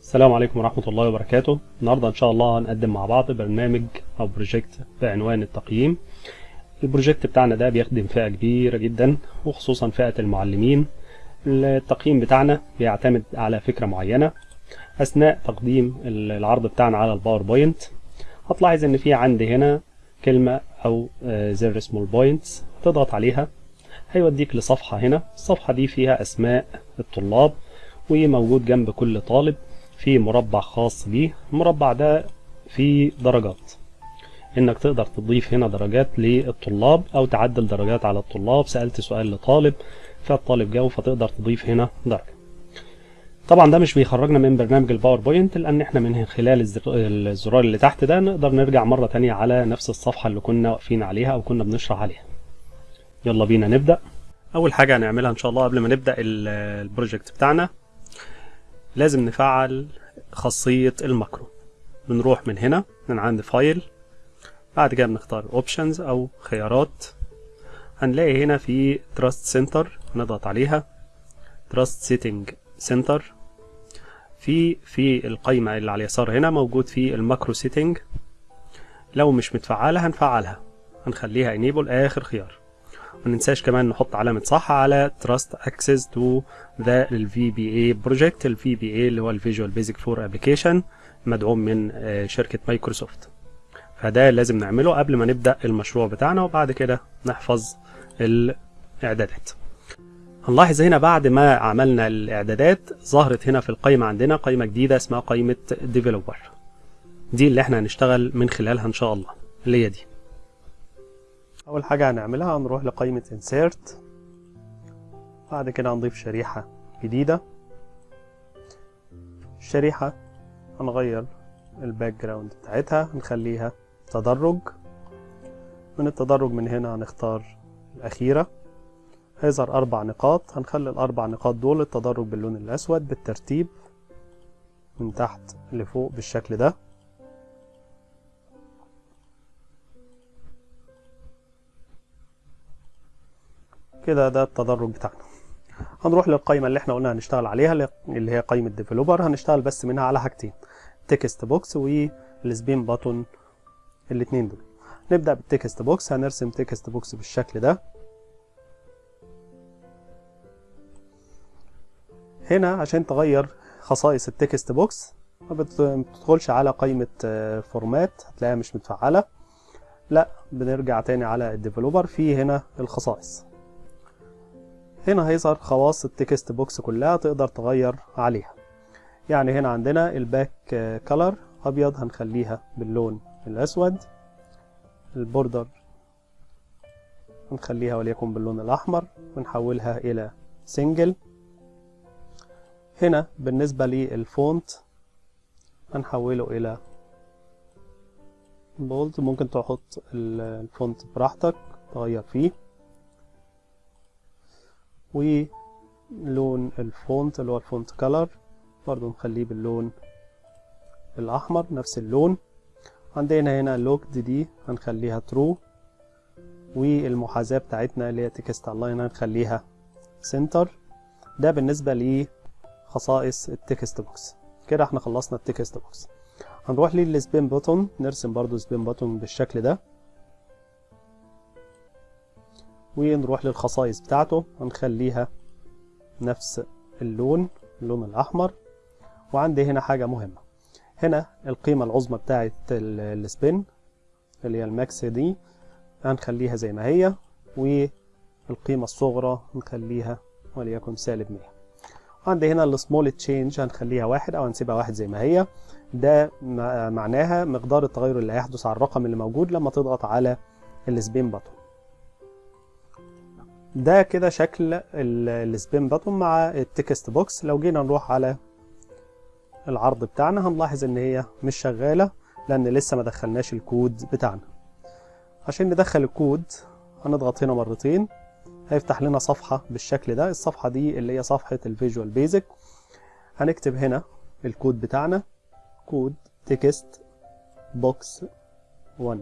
السلام عليكم ورحمة الله وبركاته. النهاردة إن شاء الله هنقدم مع بعض برنامج أو project بعنوان التقييم. ال project بتاعنا ده بيخدم فئة كبيرة جدا وخصوصا فئة المعلمين. التقييم بتاعنا بيعتمد على فكرة معينة. أثناء تقديم العرض بتاعنا على ال PowerPoint هتلاحظ إن في عندي هنا كلمة أو زر اسمه ال points تضغط عليها. هيوديك لصفحة هنا. الصفحة دي فيها أسماء الطلاب وموجود جنب كل طالب. في مربع خاص بيه المربع ده فيه درجات. إنك تقدر تضيف هنا درجات للطلاب أو تعدل درجات على الطلاب سألت سؤال لطالب فالطالب جاوب فتقدر تضيف هنا درجة. طبعا ده مش بيخرجنا من برنامج الباوربوينت لأن إحنا من خلال الزرار اللي تحت ده نقدر نرجع مرة تانية على نفس الصفحة اللي كنا واقفين عليها أو كنا بنشرح عليها. يلا بينا نبدأ. أول حاجة هنعملها إن شاء الله قبل ما نبدأ ال project بتاعنا. لازم نفعل خاصية ال macro. بنروح من هنا من عند file بعد كده بنختار options أو خيارات. هنلاقي هنا في trust center نضغط عليها. trust setting center في في القايمة اللي على اليسار هنا موجود في ال macro setting لو مش متفعلة هنفعلها. هنخليها enable آخر خيار. مننساش كمان نحط علامة صح على Trust Access to the VBA Project. ال VBA اللي هو ال Visual Basic 4 Application مدعوم من شركة مايكروسوفت فده لازم نعمله قبل ما نبدأ المشروع بتاعنا وبعد كده نحفظ الإعدادات. هنلاحظ هنا بعد ما عملنا الإعدادات ظهرت هنا في القائمة عندنا قائمة جديدة اسمها قائمة Developer. دي اللي إحنا هنشتغل من خلالها إن شاء الله. اللي هي دي. أول حاجة هنعملها هنروح لقائمة insert بعد كده هنضيف شريحة جديدة. الشريحة هنغير ال background بتاعتها هنخليها تدرج. من التدرج من هنا هنختار الأخيرة. هيظهر أربع نقاط هنخلي الأربع نقاط دول التدرج باللون الأسود بالترتيب من تحت لفوق بالشكل ده. كده ده التدرج بتاعنا. هنروح للقائمة اللي إحنا قلنا هنشتغل عليها اللي هي قائمة developer هنشتغل بس منها على حاجتين text box وال spin button الاتنين دول. نبدأ بال text box هنرسم text box بالشكل ده. هنا عشان تغير خصائص ال text box ما بتدخلش على قائمة format هتلاقيها مش متفعلة. لا بنرجع تاني على ال developer في هنا الخصائص. هنا هيظهر خواص ال text box كلها تقدر تغير عليها. يعني هنا عندنا ال back color أبيض هنخليها باللون الأسود. ال border هنخليها وليكن باللون الأحمر ونحولها إلى single هنا بالنسبة لل font هنحوله إلى bold ممكن تحط ال font براحتك تغير فيه. ولون ال font اللي هو ال font color برضو نخليه باللون الأحمر نفس اللون. عندنا هنا locked دي هنخليها true والمحاذاة بتاعتنا اللي هي text align هنخليها center ده بالنسبة لخصائص ال text box كده إحنا خلصنا ال text box هنروح لل spin button نرسم برضو spin button بالشكل ده. ونروح للخصائص بتاعته هنخليها نفس اللون اللون الأحمر. وعندي هنا حاجة مهمة. هنا القيمة العظمى بتاعت ال spin اللي هي ال max دي هنخليها زي ما هي والقيمة الصغرى نخليها وليكن سالب 100 عندي هنا السمول تشينج هنخليها واحد أو هنسيبها واحد زي ما هي. ده معناها مقدار التغير اللي هيحدث على الرقم اللي موجود لما تضغط على ال spin button ده كده شكل ال spin button مع ال text box. لو جينا نروح على العرض بتاعنا هنلاحظ إن هي مش شغالة لأن لسه ما دخلناش الكود بتاعنا. عشان ندخل الكود هنضغط هنا مرتين. هيفتح لنا صفحة بالشكل ده. الصفحة دي اللي هي صفحة ال Visual Basic هنكتب هنا الكود بتاعنا. كود text box 1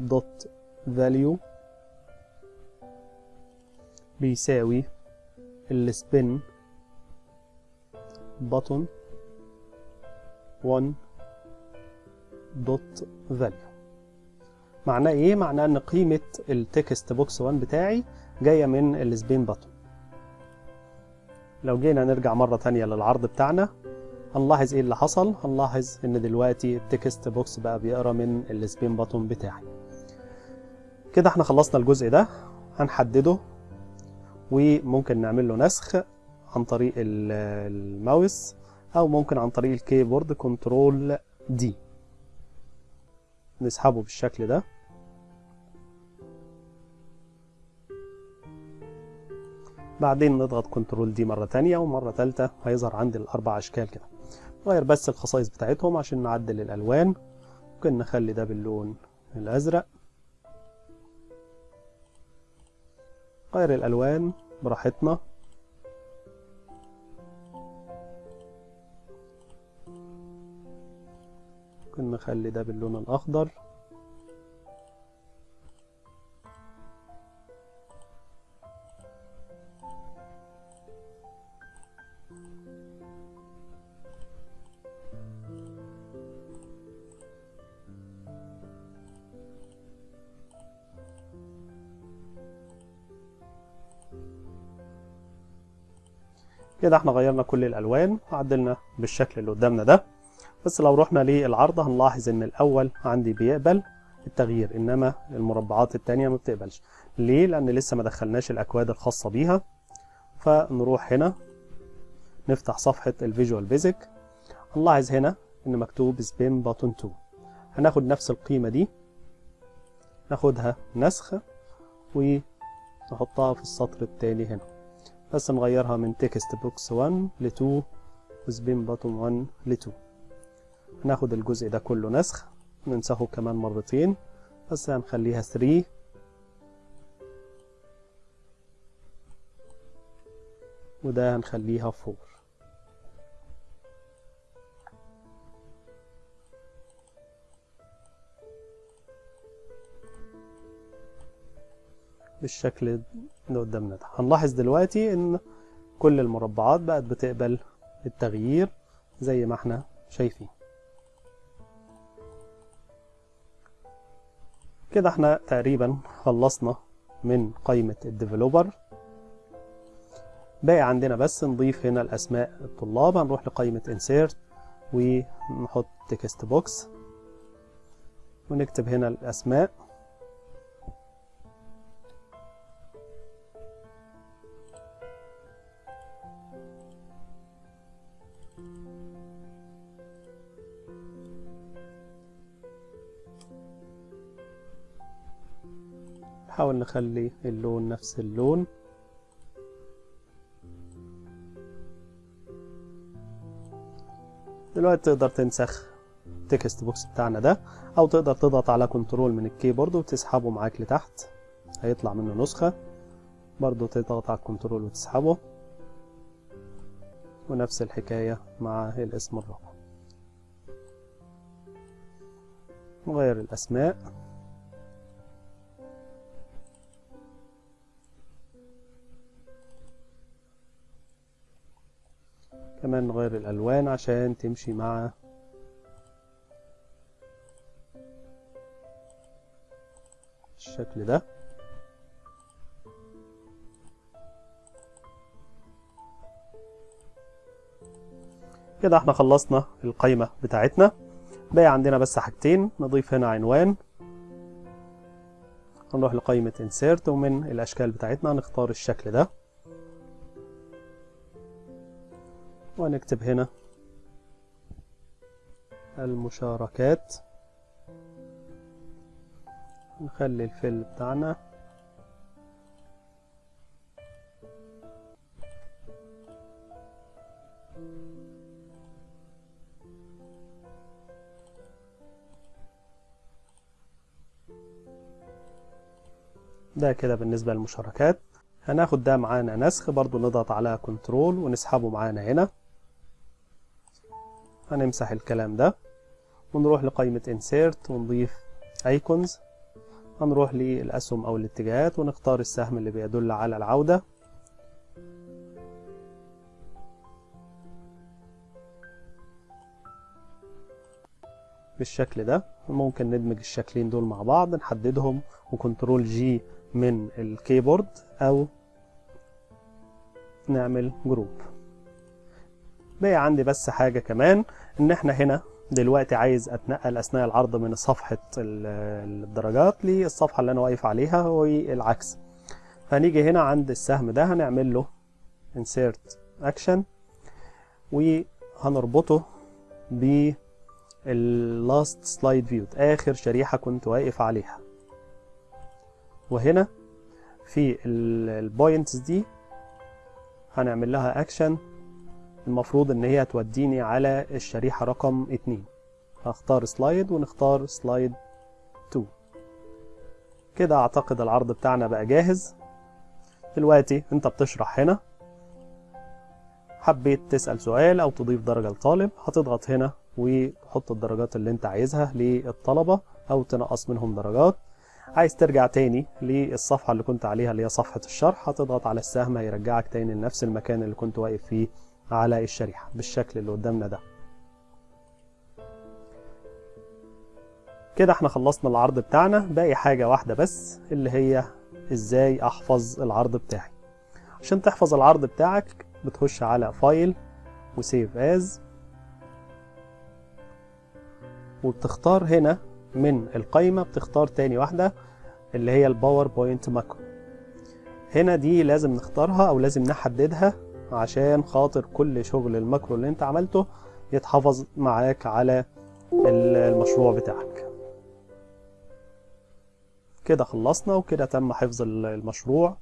dot value بيساوي ال spin button 1 dot value معناه إيه؟ معناه إن قيمة ال text box 1 بتاعي جاية من ال spin button لو جينا نرجع مرة تانية للعرض بتاعنا هنلاحظ إيه اللي حصل؟ هنلاحظ إن دلوقتي ال text box بقى بيقرأ من ال spin button بتاعي؟ كده إحنا خلصنا الجزء ده هنحدده وممكن نعمل له نسخ عن طريق الماوس أو ممكن عن طريق الكيبورد control D نسحبه بالشكل ده. بعدين نضغط control D مرة تانية ومرة تالتة هيظهر عندي الأربع أشكال كده. نغير بس الخصائص بتاعتهم عشان نعدل الألوان. ممكن نخلي ده باللون الأزرق. غير الألوان براحتنا. ممكن نخلي ده باللون الأخضر. كده إحنا غيرنا كل الالوان وعدلنا بالشكل اللي قدامنا ده. بس لو رحنا للعرض هنلاحظ إن الأول عندي بيقبل التغيير إنما المربعات التانية ما بتقبلش. ليه؟ لأن لسه ما دخلناش الأكواد الخاصة بيها. فنروح هنا نفتح صفحة ال Visual Basic. هنلاحظ هنا إن مكتوب spin button 2 هناخد نفس القيمة دي ناخدها نسخ ونحطها في السطر التالي هنا. بس نغيرها من text box 1 ل 2 و spin button 1 ل 2 هناخد الجزء ده كله نسخ ننسخه كمان مرتين بس هنخليها 3 وده هنخليها 4 بالشكل اللي قدامنا ده. هنلاحظ دلوقتي إن كل المربعات بقت بتقبل التغيير زي ما إحنا شايفين. كده إحنا تقريبا خلصنا من قائمة الديفلوبر. باقي عندنا بس نضيف هنا الأسماء الطلاب. هنروح لقائمة insert ونحط text box ونكتب هنا الأسماء. نخلي اللون نفس اللون. دلوقتي تقدر تنسخ ال text box بتاعنا ده أو تقدر تضغط على control من الكيبورد وتسحبه معاك لتحت. هيطلع منه نسخة. برضو تضغط على ال control وتسحبه. ونفس الحكاية مع الاسم الرقم. نغير الأسماء. كمان نغير الألوان عشان تمشي مع الشكل ده. كده إحنا خلصنا القايمة بتاعتنا. باقي عندنا بس حاجتين نضيف هنا عنوان. هنروح لقائمة insert ومن الأشكال بتاعتنا نختار الشكل ده. ونكتب هنا المشاركات. نخلي الفيل بتاعنا. ده كده بالنسبة للمشاركات. هناخد ده معانا نسخ برضو نضغط على كنترول ونسحبه معانا هنا. هنمسح الكلام ده. ونروح لقائمة insert ونضيف icons. هنروح للأسهم أو الاتجاهات ونختار السهم اللي بيدل على العودة. بالشكل ده ممكن ندمج الشكلين دول مع بعض نحددهم و control G من الكيبورد أو نعمل group بقى عندي بس حاجة كمان إن إحنا هنا دلوقتي عايز أتنقل أثناء العرض من صفحة ال- الدرجات للصفحة اللي أنا واقف عليها والعكس هنيجي هنا عند السهم ده هنعمل له insert action وهنربطه ب last slide view آخر شريحة كنت واقف عليها. وهنا في ال points دي هنعمل لها اكشن المفروض إن هي توديني على الشريحة رقم اتنين. هختار slide ونختار slide 2 كده أعتقد العرض بتاعنا بقى جاهز. دلوقتي أنت بتشرح هنا. حبيت تسأل سؤال أو تضيف درجة لطالب هتضغط هنا وتحط الدرجات اللي أنت عايزها للطلبة أو تنقص منهم درجات. عايز ترجع تاني للصفحة اللي كنت عليها اللي هي صفحة الشرح هتضغط على السهم هيرجعك تاني لنفس المكان اللي كنت واقف فيه على الشريحة بالشكل اللي قدامنا ده. كده إحنا خلصنا العرض بتاعنا. باقي حاجة واحدة بس اللي هي إزاي احفظ العرض بتاعي. عشان تحفظ العرض بتاعك بتخش على file و save as وبتختار هنا من القايمة بتختار تاني واحدة اللي هي ال PowerPoint macro هنا دي لازم نختارها أو لازم نحددها عشان خاطر كل شغل ال macro اللي انت عملته يتحفظ معاك على المشروع بتاعك. كده خلصنا وكده تم حفظ المشروع.